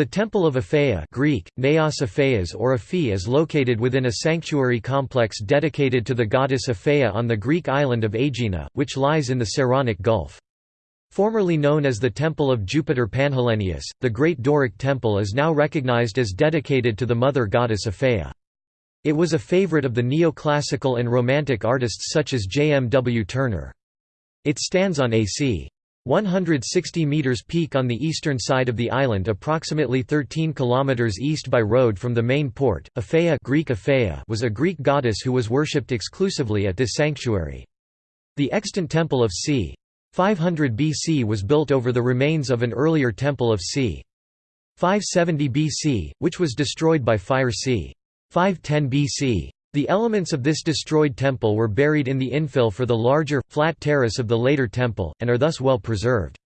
The Temple of Aphaea Greek, Neos Aphaeas or Aphi is located within a sanctuary complex dedicated to the goddess Aphaea on the Greek island of Aegina, which lies in the Saronic Gulf. Formerly known as the Temple of Jupiter Panhellenius, the Great Doric Temple is now recognized as dedicated to the mother goddess Aphaea. It was a favorite of the neoclassical and Romantic artists such as J. M. W. Turner. It stands on AC. 160 meters peak on the eastern side of the island approximately 13 kilometers east by road from the main port. Aphaea, Greek Aphaea was a Greek goddess who was worshipped exclusively at this sanctuary. The extant temple of c. 500 BC was built over the remains of an earlier temple of c. 570 BC, which was destroyed by fire c. 510 BC. The elements of this destroyed temple were buried in the infill for the larger, flat terrace of the later temple, and are thus well preserved.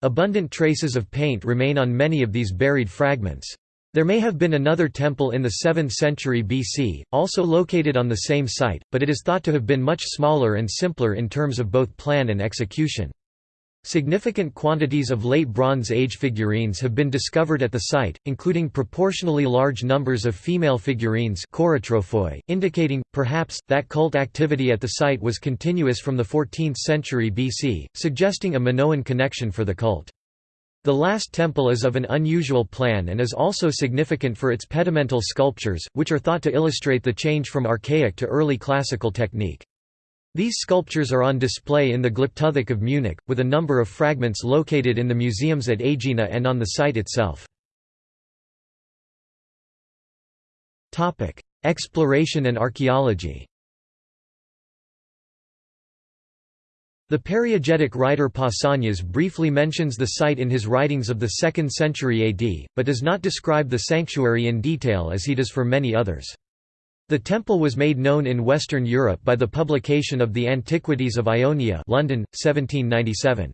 Abundant traces of paint remain on many of these buried fragments. There may have been another temple in the 7th century BC, also located on the same site, but it is thought to have been much smaller and simpler in terms of both plan and execution. Significant quantities of Late Bronze Age figurines have been discovered at the site, including proportionally large numbers of female figurines indicating, perhaps, that cult activity at the site was continuous from the 14th century BC, suggesting a Minoan connection for the cult. The last temple is of an unusual plan and is also significant for its pedimental sculptures, which are thought to illustrate the change from archaic to early classical technique. These sculptures are on display in the Glyptothek of Munich, with a number of fragments located in the museums at Aegina and on the site itself. Exploration and archaeology The Periegetic writer Pausanias briefly mentions the site in his writings of the 2nd century AD, but does not describe the sanctuary in detail as he does for many others. The temple was made known in Western Europe by the publication of the Antiquities of Ionia London, 1797.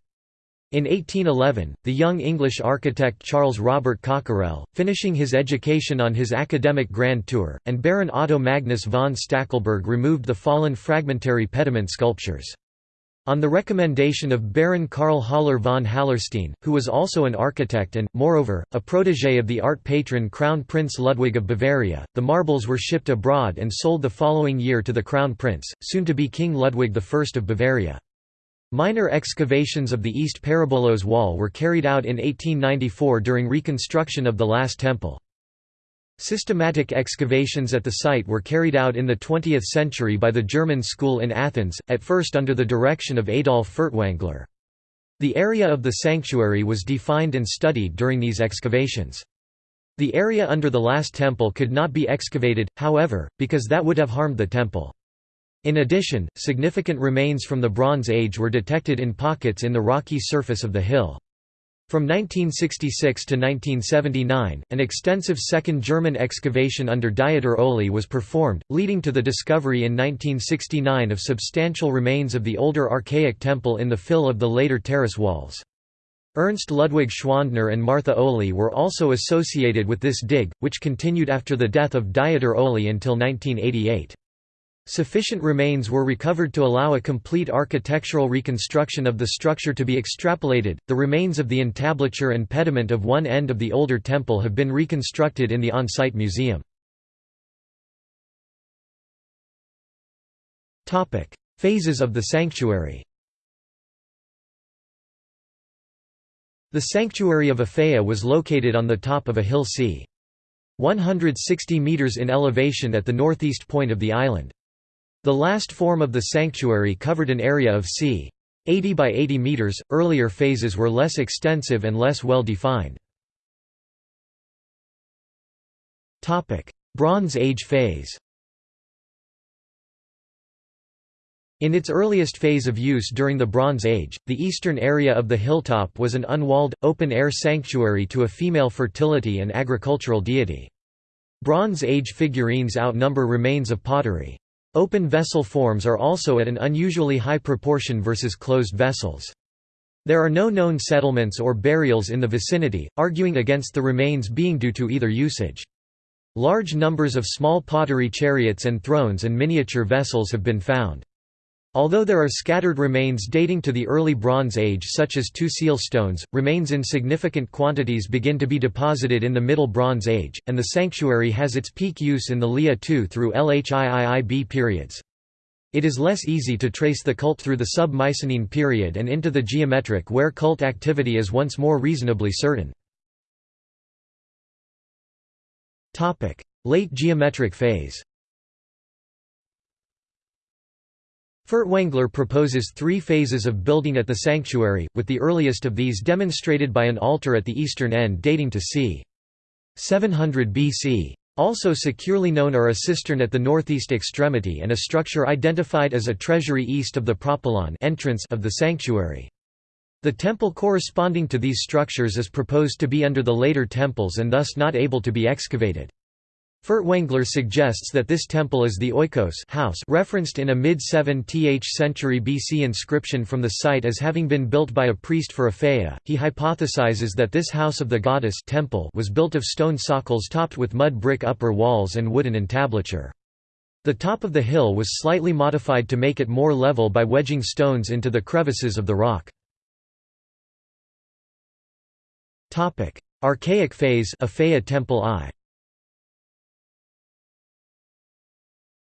In 1811, the young English architect Charles Robert Cockerell, finishing his education on his academic grand tour, and Baron Otto Magnus von Stackelberg removed the fallen fragmentary pediment sculptures. On the recommendation of Baron Karl Haller von Hallerstein, who was also an architect and, moreover, a protégé of the art patron Crown Prince Ludwig of Bavaria, the marbles were shipped abroad and sold the following year to the Crown Prince, soon to be King Ludwig I of Bavaria. Minor excavations of the East Peribolos wall were carried out in 1894 during reconstruction of the last temple. Systematic excavations at the site were carried out in the 20th century by the German school in Athens, at first under the direction of Adolf Furtwängler. The area of the sanctuary was defined and studied during these excavations. The area under the last temple could not be excavated, however, because that would have harmed the temple. In addition, significant remains from the Bronze Age were detected in pockets in the rocky surface of the hill. From 1966 to 1979, an extensive second German excavation under Dieter Ohly was performed, leading to the discovery in 1969 of substantial remains of the older archaic temple in the fill of the later terrace walls. Ernst Ludwig Schwandner and Martha Ohly were also associated with this dig, which continued after the death of Dieter Ohly until 1988. Sufficient remains were recovered to allow a complete architectural reconstruction of the structure to be extrapolated. The remains of the entablature and pediment of one end of the older temple have been reconstructed in the on site museum. Phases of the sanctuary The sanctuary of Aphaea was located on the top of a hill c. 160 metres in elevation at the northeast point of the island. The last form of the sanctuary covered an area of c. 80 by 80 meters. Earlier phases were less extensive and less well defined. Topic: Bronze Age phase. In its earliest phase of use during the Bronze Age, the eastern area of the hilltop was an unwalled, open-air sanctuary to a female fertility and agricultural deity. Bronze Age figurines outnumber remains of pottery. Open vessel forms are also at an unusually high proportion versus closed vessels. There are no known settlements or burials in the vicinity, arguing against the remains being due to either usage. Large numbers of small pottery chariots and thrones and miniature vessels have been found. Although there are scattered remains dating to the early Bronze Age such as two seal stones, remains in significant quantities begin to be deposited in the Middle Bronze Age, and the sanctuary has its peak use in the Liao II through LHIIIB periods. It is less easy to trace the cult through the sub-Mycenaean period and into the geometric where cult activity is once more reasonably certain. Late geometric phase Furtwängler proposes three phases of building at the sanctuary, with the earliest of these demonstrated by an altar at the eastern end dating to c. 700 BC. Also securely known are a cistern at the northeast extremity and a structure identified as a treasury east of the propylon entrance of the sanctuary. The temple corresponding to these structures is proposed to be under the later temples and thus not able to be excavated. Furtwängler suggests that this temple is the oikos house referenced in a mid-7th century BC inscription from the site as having been built by a priest for Aphaea. He hypothesizes that this house of the goddess temple was built of stone socles topped with mud brick upper walls and wooden entablature. The top of the hill was slightly modified to make it more level by wedging stones into the crevices of the rock. Archaic phase Aphaea Temple I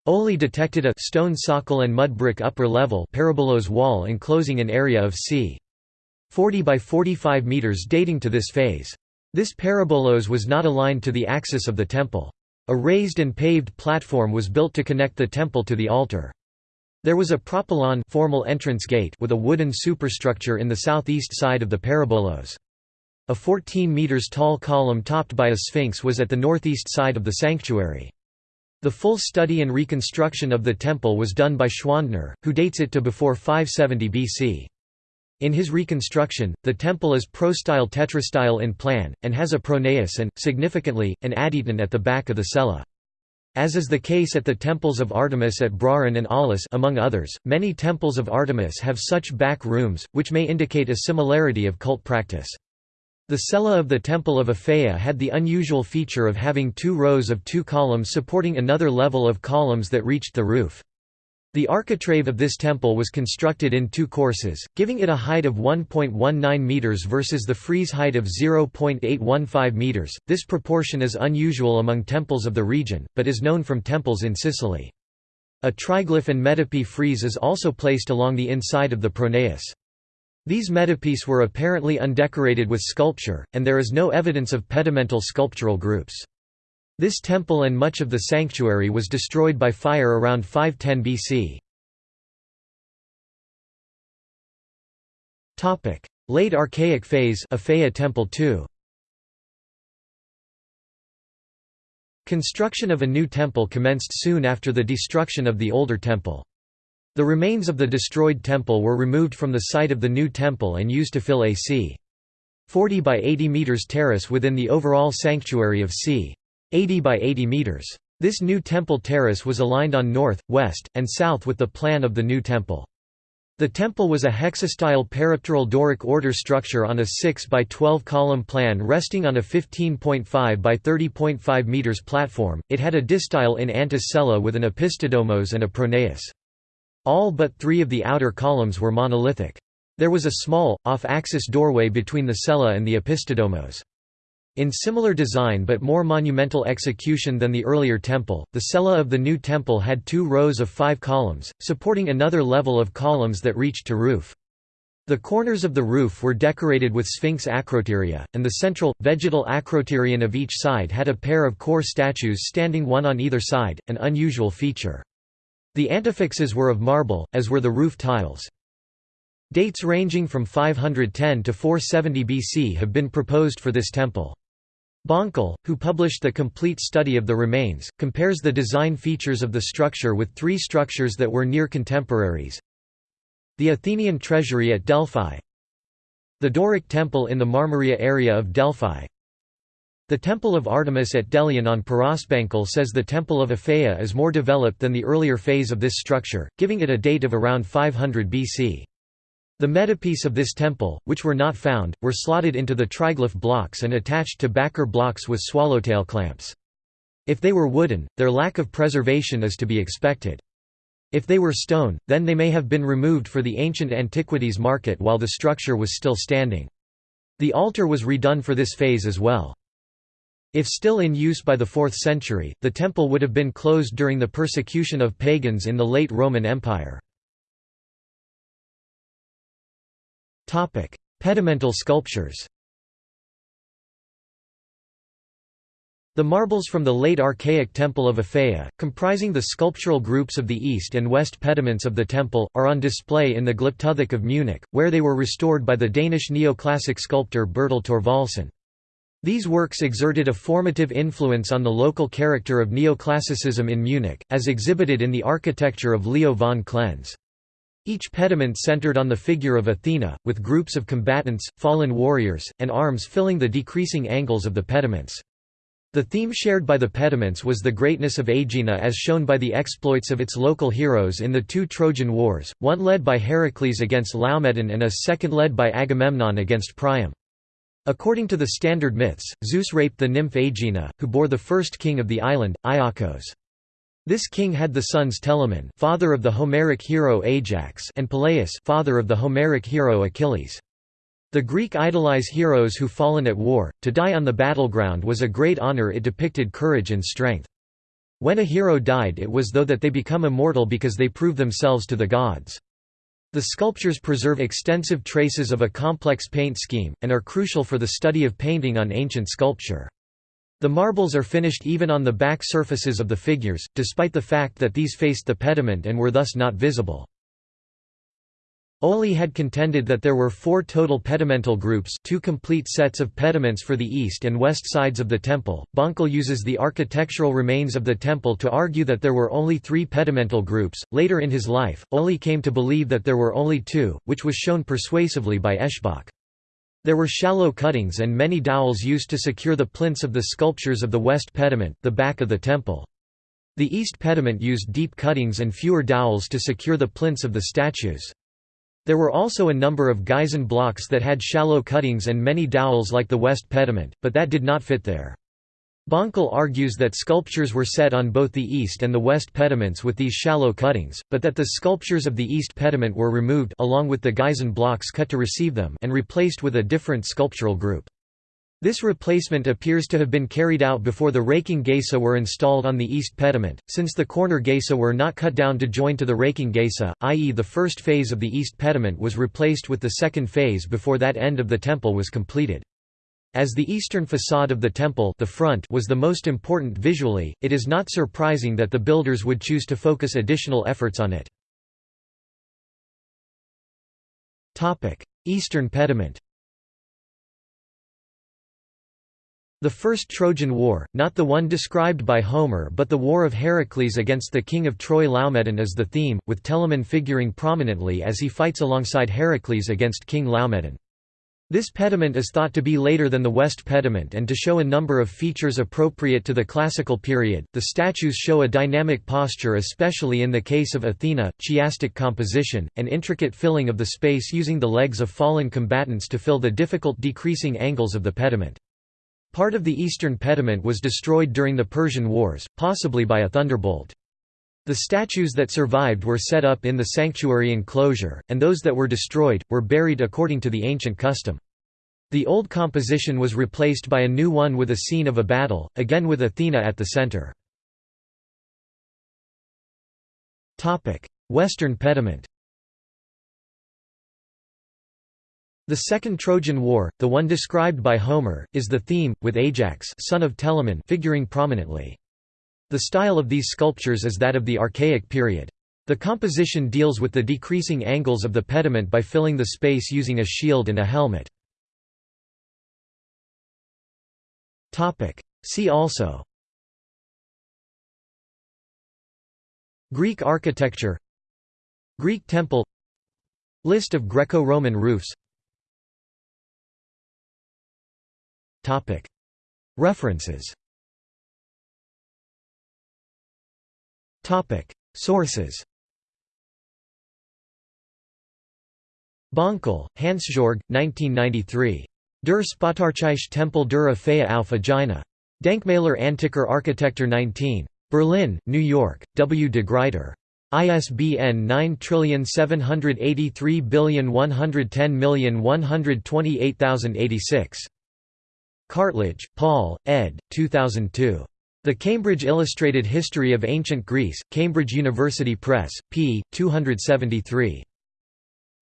Ohly detected a stone socle and mud brick upper level peribolos wall enclosing an area of c. 40 by 45 meters dating to this phase. This peribolos was not aligned to the axis of the temple. A raised and paved platform was built to connect the temple to the altar. There was a propylon formal entrance gate with a wooden superstructure in the southeast side of the peribolos. A 14 meters tall column topped by a sphinx was at the northeast side of the sanctuary. The full study and reconstruction of the temple was done by Schwandner, who dates it to before 570 BC. In his reconstruction, the temple is prostyle tetrastyle in plan, and has a pronaos and, significantly, an adyton at the back of the cella. As is the case at the temples of Artemis at Brauron and Aulis among others, many temples of Artemis have such back rooms, which may indicate a similarity of cult practice. The cella of the Temple of Aphaea had the unusual feature of having two rows of two columns supporting another level of columns that reached the roof. The architrave of this temple was constructed in two courses, giving it a height of 1.19 meters versus the frieze height of 0.815 meters. This proportion is unusual among temples of the region, but is known from temples in Sicily. A triglyph and metope frieze is also placed along the inside of the pronaos. These metopes were apparently undecorated with sculpture, and there is no evidence of pedimental sculptural groups. This temple and much of the sanctuary was destroyed by fire around 510 BC. Late Archaic phase Temple II. Construction of a new temple commenced soon after the destruction of the older temple. The remains of the destroyed temple were removed from the site of the new temple and used to fill a c. 40 by 80 meters terrace within the overall sanctuary of c. 80 by 80 meters. This new temple terrace was aligned on north, west, and south with the plan of the new temple. The temple was a hexastyle peripteral Doric order structure on a 6 by 12 column plan resting on a 15.5 by 30.5 meters platform. It had a distyle in antis cella with an opisthodomos and a pronaos. All but three of the outer columns were monolithic. There was a small, off-axis doorway between the cella and the opisthodomos. In similar design but more monumental execution than the earlier temple, the cella of the new temple had two rows of five columns, supporting another level of columns that reached to roof. The corners of the roof were decorated with sphinx acroteria, and the central, vegetal acroterion of each side had a pair of core statues standing one on either side, an unusual feature. The antefixes were of marble, as were the roof tiles. Dates ranging from 510 to 470 BC have been proposed for this temple. Bankel, who published the complete study of the remains, compares the design features of the structure with three structures that were near contemporaries. The Athenian treasury at Delphi The Doric temple in the Marmaria area of Delphi the Temple of Artemis at Delion on Paros Bankel says the Temple of Aphaea is more developed than the earlier phase of this structure, giving it a date of around 500 BC. The metopes of this temple, which were not found, were slotted into the triglyph blocks and attached to backer blocks with swallowtail clamps. If they were wooden, their lack of preservation is to be expected. If they were stone, then they may have been removed for the ancient antiquities market while the structure was still standing. The altar was redone for this phase as well. If still in use by the 4th century, the temple would have been closed during the persecution of pagans in the late Roman Empire. Pedimental sculptures The marbles from the late archaic Temple of Aphaea, comprising the sculptural groups of the east and west pediments of the temple, are on display in the Glyptothek of Munich, where they were restored by the Danish neoclassic sculptor Bertel Thorvaldsen. These works exerted a formative influence on the local character of neoclassicism in Munich, as exhibited in the architecture of Leo von Klenze. Each pediment centered on the figure of Athena, with groups of combatants, fallen warriors, and arms filling the decreasing angles of the pediments. The theme shared by the pediments was the greatness of Aegina as shown by the exploits of its local heroes in the two Trojan Wars, one led by Heracles against Laomedon and a second led by Agamemnon against Priam. According to the standard myths, Zeus raped the nymph Aegina, who bore the first king of the island, Iolcos. This king had the sons Telamon father of the Homeric hero Ajax and Peleus father of the Homeric hero Achilles. The Greek idolize heroes who fallen at war, to die on the battleground was a great honor it depicted courage and strength. When a hero died it was though that they become immortal because they prove themselves to the gods. The sculptures preserve extensive traces of a complex paint scheme, and are crucial for the study of painting on ancient sculpture. The marbles are finished even on the back surfaces of the figures, despite the fact that these faced the pediment and were thus not visible. Ohly had contended that there were four total pedimental groups two complete sets of pediments for the east and west sides of the temple. Bankel uses the architectural remains of the temple to argue that there were only three pedimental groups. Later in his life, Ohly came to believe that there were only two, which was shown persuasively by Eschbach. There were shallow cuttings and many dowels used to secure the plinths of the sculptures of the west pediment, the back of the temple. The east pediment used deep cuttings and fewer dowels to secure the plinths of the statues. There were also a number of geison blocks that had shallow cuttings and many dowels like the west pediment, but that did not fit there. Bankel argues that sculptures were set on both the east and the west pediments with these shallow cuttings, but that the sculptures of the east pediment were removed along with the geison blocks cut to receive them and replaced with a different sculptural group. This replacement appears to have been carried out before the raking geisa were installed on the east pediment, since the corner geisa were not cut down to join to the raking geisa, i.e. the first phase of the east pediment was replaced with the second phase before that end of the temple was completed. As the eastern facade of the temple the front was the most important visually, it is not surprising that the builders would choose to focus additional efforts on it. Eastern pediment The First Trojan War, not the one described by Homer but the War of Heracles against the king of Troy Laomedon is the theme, with Telamon figuring prominently as he fights alongside Heracles against King Laomedon. This pediment is thought to be later than the West pediment and to show a number of features appropriate to the classical period. The statues show a dynamic posture especially in the case of Athena, chiastic composition, and intricate filling of the space using the legs of fallen combatants to fill the difficult decreasing angles of the pediment. Part of the eastern pediment was destroyed during the Persian Wars, possibly by a thunderbolt. The statues that survived were set up in the sanctuary enclosure, and those that were destroyed, were buried according to the ancient custom. The old composition was replaced by a new one with a scene of a battle, again with Athena at the center. Western pediment The Second Trojan War, the one described by Homer, is the theme, with Ajax son of Telamon figuring prominently. The style of these sculptures is that of the Archaic period. The composition deals with the decreasing angles of the pediment by filling the space using a shield and a helmet. See also Greek architecture Greek temple List of Greco-Roman roofs References Sources Bankel, Hansjörg, 1993. Der Spätarchaische Tempel der Aphaea auf Aegina. Denkmäler antiker Architektur 19. Berlin, New York, W. de Gruyter. ISBN 9783110128086. Cartledge, Paul, ed. 2002. The Cambridge Illustrated History of Ancient Greece, Cambridge University Press, p. 273.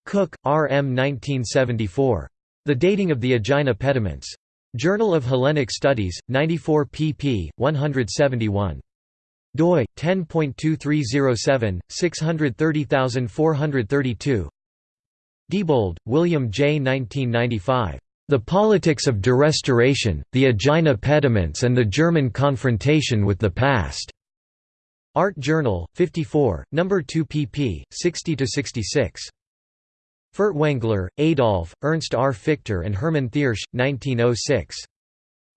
Cook, R. M. 1974. The Dating of the Aegina Pediments. Journal of Hellenic Studies, 94 pp. 171 doi 10.2307 630432 Diebold, William J. 1995. The Politics of Derestoration, the Aegina Pediments and the German Confrontation with the Past. Art Journal, 54, No. 2 pp. 60–66. Furtwängler, Adolf, Ernst R. Fiechter and Hermann Thiersch, 1906.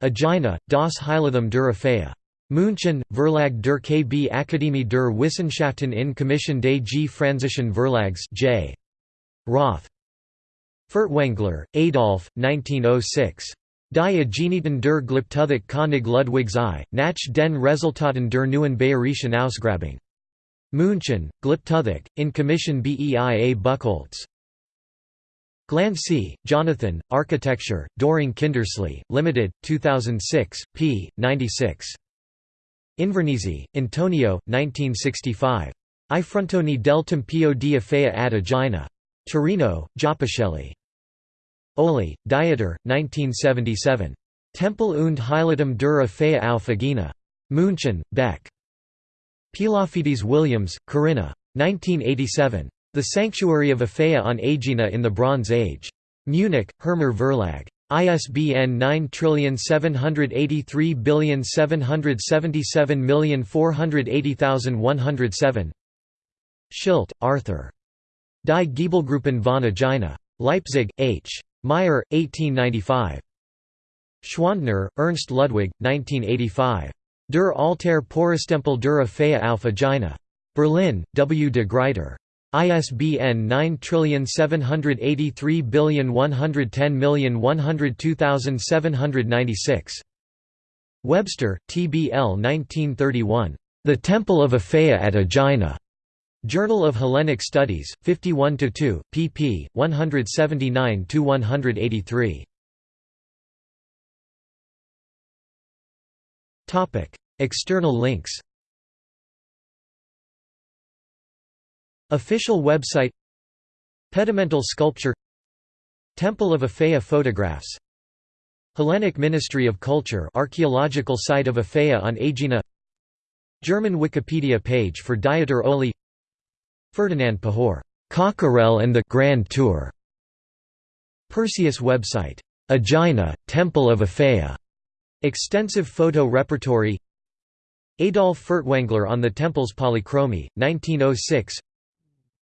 Aegina, das Heiligtum der. München, Verlag der KB Akademie der Wissenschaften in Commission des G. Franzischen Verlags J. Roth. Furtwängler, Adolf, 1906. Die Aegineten der Glyptothek König Ludwigs I, nach den Resultaten der neuen Bayerischen Ausgrabung. München, Glyptothek, in Commission BEIA Buchholz. Glancy, Jonathan, Architecture, Dorling Kindersley, Limited, 2006, p. 96. Invernizzi, Antonio, 1965. I frontoni del Tempio di Aphea ad Aegina. Torino, Giappichelli. Ohly, Dieter, 1977. Tempel und Heiligtum der Aphea auf Aegina. München, Beck. Pilafidis Williams, Corinna. 1987. The Sanctuary of Aphea on Aegina in the Bronze Age. Munich, Hirmer Verlag. ISBN 9783777480107 Schilt, Arthur. Die Giebelgruppen von Aegina. Leipzig, H. Meyer, 1895. Schwandner, Ernst Ludwig, 1985. Der Altar Porostempel der Aphea auf Aegina. Berlin, W. de Gruyter. ISBN 9783110102796. Webster, T.B.L. 1931. The Temple of Aphea at Aegina. Journal of Hellenic Studies, 51–2, pp. 179–183. External links. Official website. Pedimental sculpture. Temple of Aphea photographs. Hellenic Ministry of Culture archaeological site of Aphea on Aegina. German Wikipedia page for Dieter Ohly Ferdinand Pahor, Cockerell and the Grand Tour. Perseus website, Aegina, Temple of Aphea. Extensive photo repertory. Adolf Furtwängler on the temple's polychromy, 1906.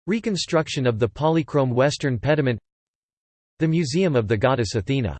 Reconstruction of the polychrome western pediment. The Museum of the Goddess Athena